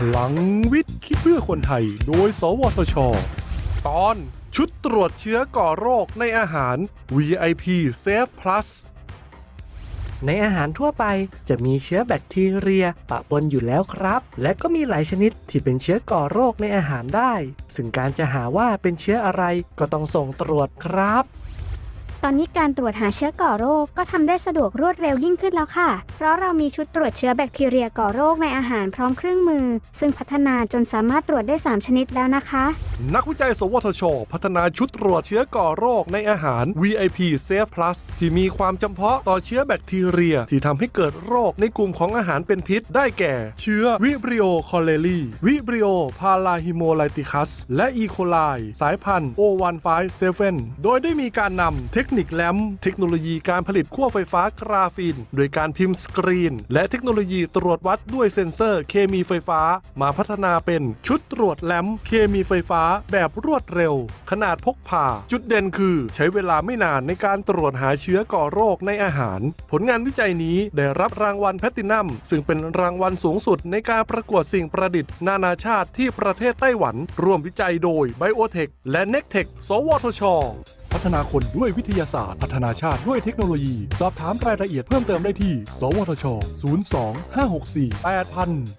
พลังวิทย์คิดเพื่อคนไทย โดย สวทช ตอนชุดตรวจเชื้อก่อโรคในอาหาร VIP Safe Plus ในอาหารทั่วไปจะมีเชื้อแบคทีเรียปะปนอยู่แล้วครับ และก็มีหลายชนิดที่เป็นเชื้อก่อโรคในอาหารได้ ซึ่งการจะหาว่าเป็นเชื้ออะไรก็ต้องส่งตรวจครับ ตอนนี้การตรวจหาเชื้อก่อโรคก็ทำได้สะดวกรวดเร็วยิ่งขึ้นแล้วค่ะ เพราะเรามีชุดตรวจเชื้อแบคทีเรียก่อโรคในอาหารพร้อมเครื่องมือ ซึ่งพัฒนาจนสามารถตรวจได้ 3 ชนิดแล้วนะคะ นักวิจัย สวทช พัฒนาชุดตรวจเชื้อก่อโรคในอาหาร VIP Safe Plus ที่มีความจำเพาะต่อเชื้อแบคทีเรีย ที่ทำให้เกิดโรคในกลุ่มของอาหารเป็นพิษได้แก่ เชื้อ Vibrio cholerae Vibrio parahemolyticus และ E. coli สายพันธุ์ O157 โดยได้มีการนำเทคนิคแลมเทคโนโลยีการผลิตขั้วไฟฟ้ากราฟีน โดยการพิมพ์สกรีน และเทคโนโลยีตรวจวัดด้วยเซ็นเซอร์เคมีไฟฟ้า มาพัฒนาเป็นชุดตรวจแลมเคมีไฟฟ้าแบบรวดเร็ว ขนาดพกพา จุดเด่นคือใช้เวลาไม่นานในการตรวจหาเชื้อก่อโรคในอาหาร ผลงานวิจัยนี้ได้รับรางวัลแพตตินัม ซึ่งเป็นรางวัลสูงสุดในการประกวดสิ่งประดิษฐ์ นานาชาติที่ประเทศไต้หวัน ร่วมวิจัยโดย Biotech และ n e c t e c h สวทช พัฒนาคนด้วยวิทยาศาสตร์ พัฒนาชาติด้วยเทคโนโลยี สอบถามรายละเอียดเพิ่มเติมได้ที่ สวทช 02 564 8000